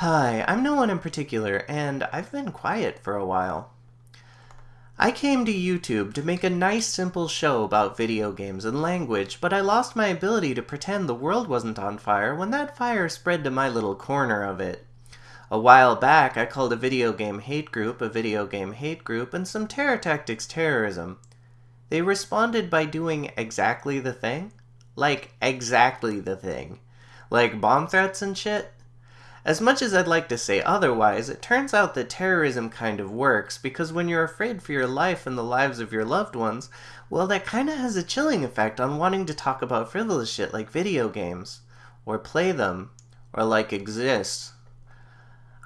Hi, I'm no one in particular, and I've been quiet for a while. I came to YouTube to make a nice simple show about video games and language, but I lost my ability to pretend the world wasn't on fire when that fire spread to my little corner of it. A while back, I called a video game hate group a video game hate group and some terror tactics terrorism. They responded by doing exactly the thing? Like, exactly the thing. Like bomb threats and shit? As much as I'd like to say otherwise, it turns out that terrorism kind of works because when you're afraid for your life and the lives of your loved ones, well, that kind of has a chilling effect on wanting to talk about frivolous shit like video games, or play them, or like exist.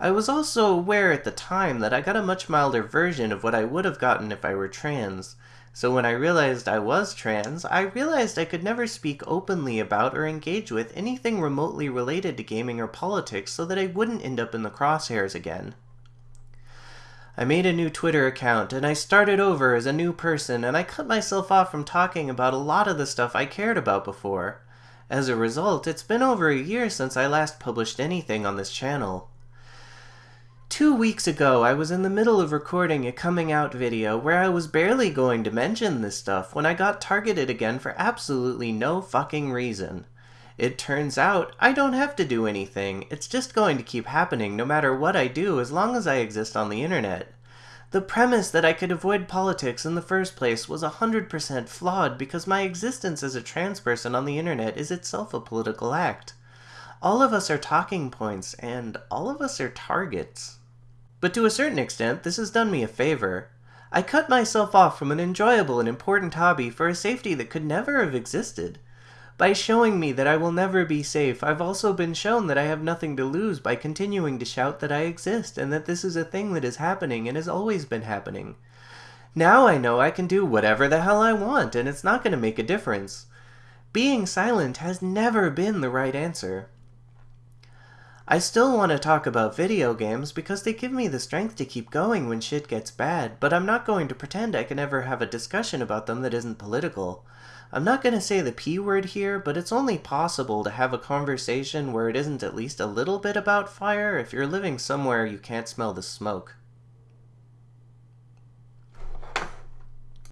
I was also aware at the time that I got a much milder version of what I would have gotten if I were trans, so when I realized I was trans, I realized I could never speak openly about or engage with anything remotely related to gaming or politics so that I wouldn't end up in the crosshairs again. I made a new Twitter account and I started over as a new person and I cut myself off from talking about a lot of the stuff I cared about before. As a result, it's been over a year since I last published anything on this channel. Two weeks ago, I was in the middle of recording a coming out video where I was barely going to mention this stuff when I got targeted again for absolutely no fucking reason. It turns out, I don't have to do anything, it's just going to keep happening no matter what I do as long as I exist on the internet. The premise that I could avoid politics in the first place was 100% flawed because my existence as a trans person on the internet is itself a political act. All of us are talking points, and all of us are targets. But to a certain extent, this has done me a favor. I cut myself off from an enjoyable and important hobby for a safety that could never have existed. By showing me that I will never be safe, I've also been shown that I have nothing to lose by continuing to shout that I exist and that this is a thing that is happening and has always been happening. Now I know I can do whatever the hell I want and it's not going to make a difference. Being silent has never been the right answer. I still want to talk about video games because they give me the strength to keep going when shit gets bad, but I'm not going to pretend I can ever have a discussion about them that isn't political. I'm not going to say the P word here, but it's only possible to have a conversation where it isn't at least a little bit about fire if you're living somewhere you can't smell the smoke.